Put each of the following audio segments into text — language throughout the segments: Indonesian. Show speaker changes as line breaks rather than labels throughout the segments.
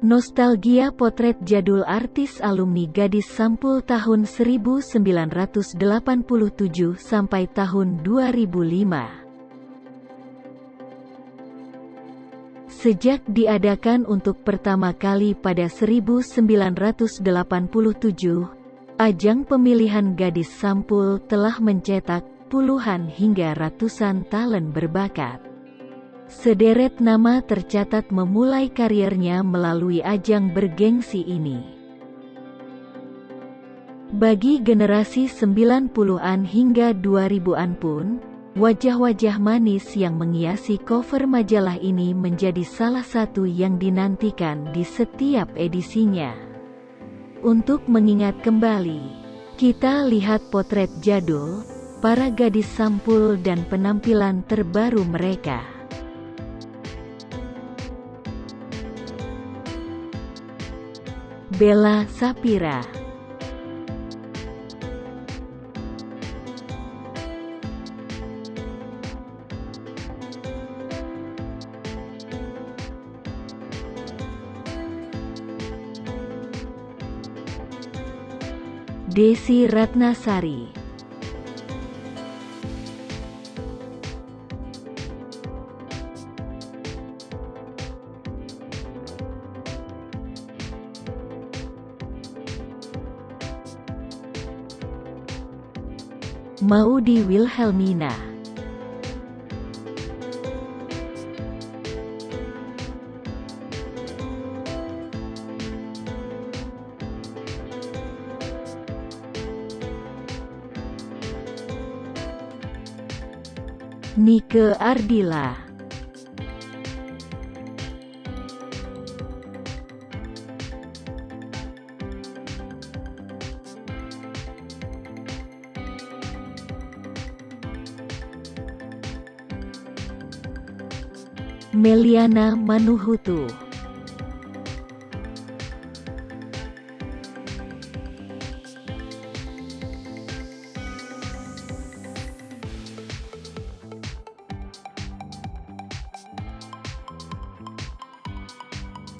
Nostalgia potret jadul artis alumni gadis sampul tahun 1987 sampai tahun 2005. Sejak diadakan untuk pertama kali pada 1987, ajang pemilihan gadis sampul telah mencetak puluhan hingga ratusan talent berbakat. Sederet nama tercatat memulai karirnya melalui ajang bergengsi ini. Bagi generasi 90-an hingga 2000-an pun, wajah-wajah manis yang menghiasi cover majalah ini menjadi salah satu yang dinantikan di setiap edisinya. Untuk mengingat kembali, kita lihat potret jadul, para gadis sampul dan penampilan terbaru mereka. Bella Sapira. Desi Ratnasari Maudi Wilhelmina. Nike Ardila Meliana Manuhutu.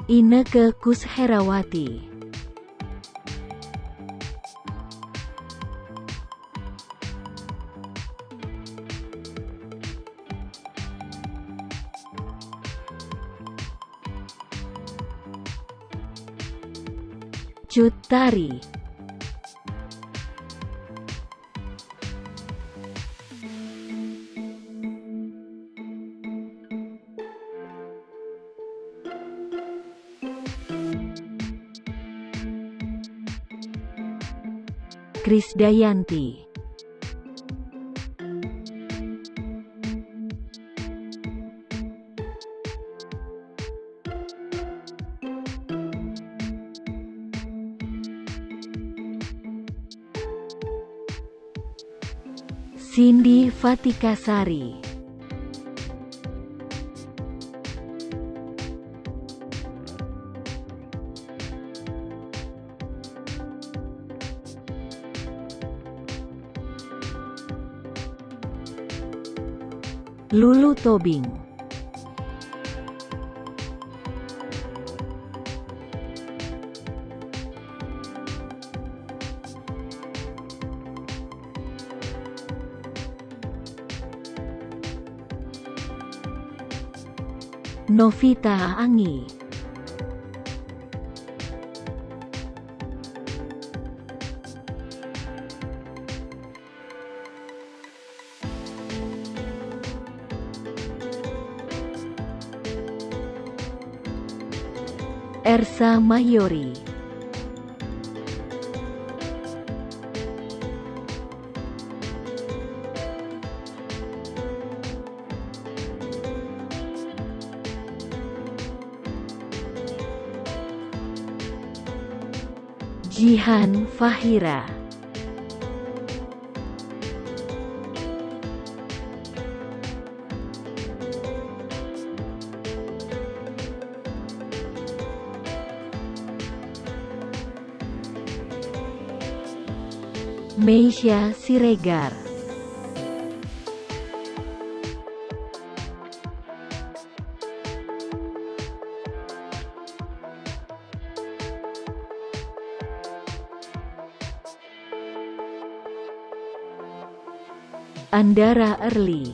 Ineke Kusherawati Cut Tari Krisdayanti Cindy Fatikasari. Lulu Tobing Novita Angi Ersa Mayori Jihan Fahira. Meisha Siregar Andara Early.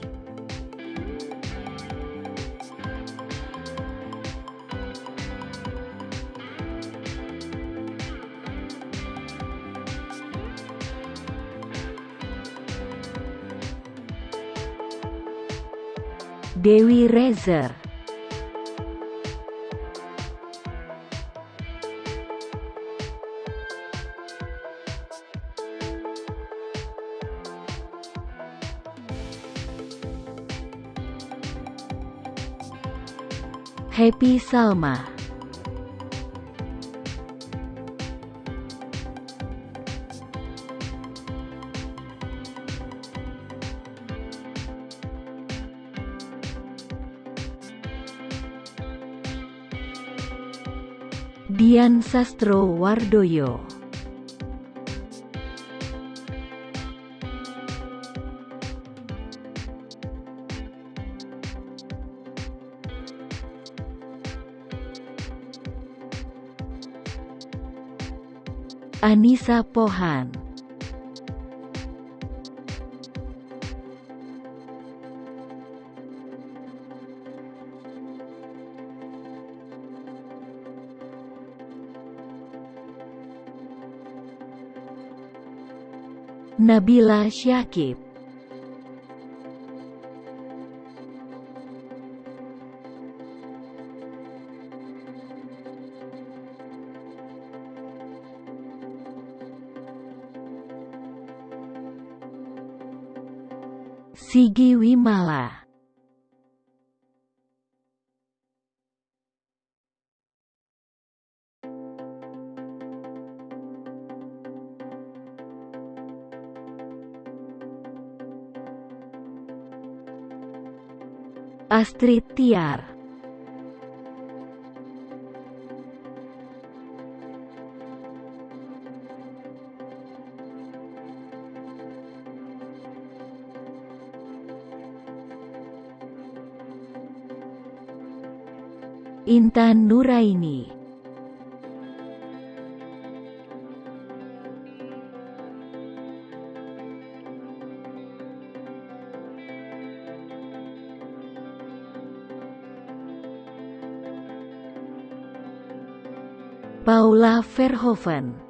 Dewi Rezer Happy Salma. Dian Sastro Wardoyo Anissa Pohan. Nabila Syakib Sigi Wimala. Astrid Tiar Intan Nuraini. Paula Verhoeven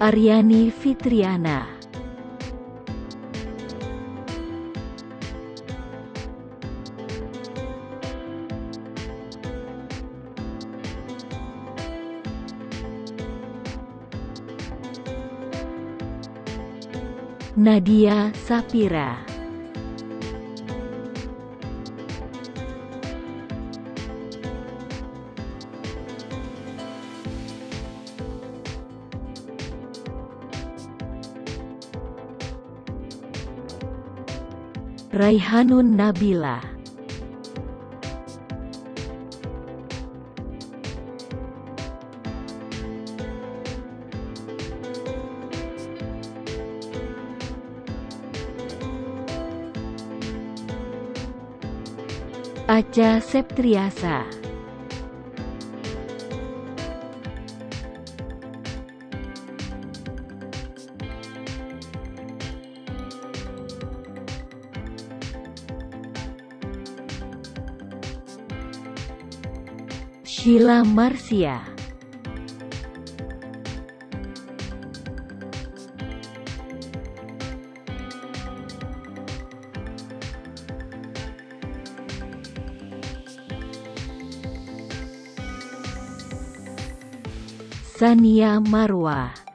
Aryani Fitriana. Nadia Sapira Raihanun Nabila. Aca Septriasa Sheila Marcia. Sania Marwa